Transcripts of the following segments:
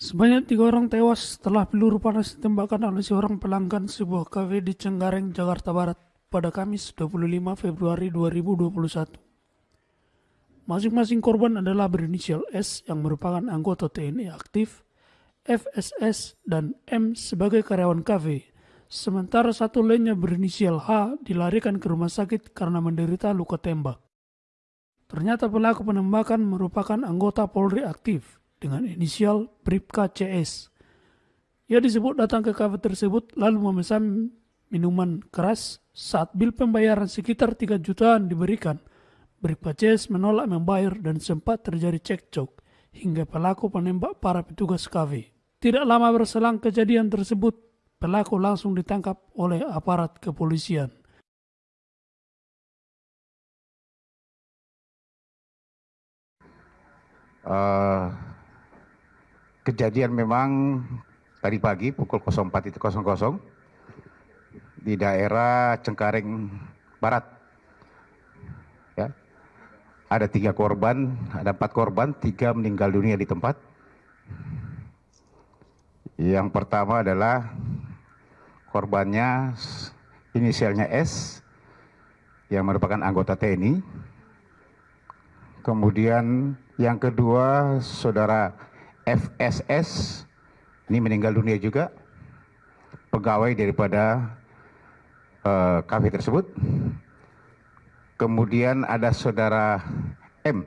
Sebanyak tiga orang tewas setelah peluru panas ditembakkan oleh seorang pelanggan sebuah kafe di Cengkareng, Jakarta Barat pada Kamis 25 Februari 2021. Masing-masing korban adalah berinisial S yang merupakan anggota TNI aktif, FSS, dan M sebagai karyawan kafe. Sementara satu lainnya berinisial H dilarikan ke rumah sakit karena menderita luka tembak. Ternyata pelaku penembakan merupakan anggota Polri aktif dengan inisial Bripka CS. Ia disebut datang ke kafe tersebut lalu memesan minuman keras saat bil pembayaran sekitar 3 jutaan diberikan. Bripka CS menolak membayar dan sempat terjadi cekcok hingga pelaku penembak para petugas kafe. Tidak lama berselang kejadian tersebut, pelaku langsung ditangkap oleh aparat kepolisian. Uh, kejadian memang tadi pagi pukul 04.00 di daerah Cengkareng Barat. Ya. Ada tiga korban, ada empat korban, tiga meninggal dunia di tempat. Yang pertama adalah korbannya inisialnya S yang merupakan anggota TNI. Kemudian yang kedua saudara FSS ini meninggal dunia juga. Pegawai daripada uh, kafe tersebut. Kemudian ada saudara M.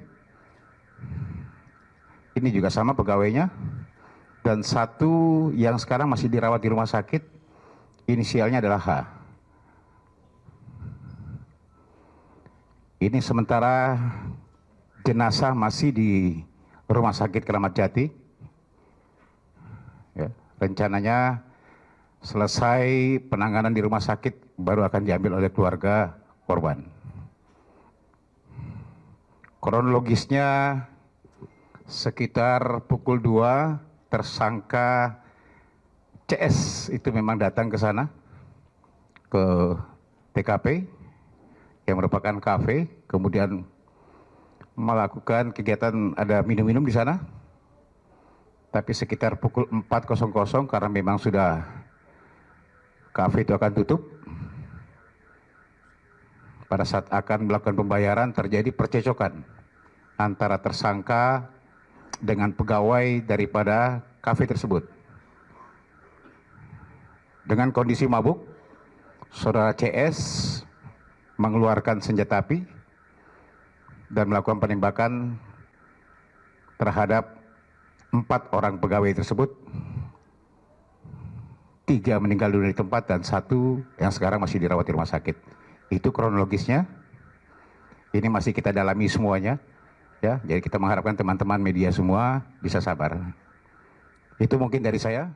Ini juga sama pegawainya. Dan satu yang sekarang masih dirawat di rumah sakit inisialnya adalah H. Ini sementara jenazah masih di rumah sakit Keramat Jati rencananya selesai penanganan di rumah sakit baru akan diambil oleh keluarga korban. Kronologisnya sekitar pukul 2 tersangka CS itu memang datang ke sana ke TKP yang merupakan kafe, kemudian melakukan kegiatan ada minum-minum di sana tapi sekitar pukul 4.00 karena memang sudah kafe itu akan tutup. Pada saat akan melakukan pembayaran terjadi percecokan antara tersangka dengan pegawai daripada kafe tersebut. Dengan kondisi mabuk, saudara CS mengeluarkan senjata api dan melakukan penembakan terhadap empat orang pegawai tersebut tiga meninggal dunia di tempat dan satu yang sekarang masih dirawat di rumah sakit. Itu kronologisnya. Ini masih kita dalami semuanya ya. Jadi kita mengharapkan teman-teman media semua bisa sabar. Itu mungkin dari saya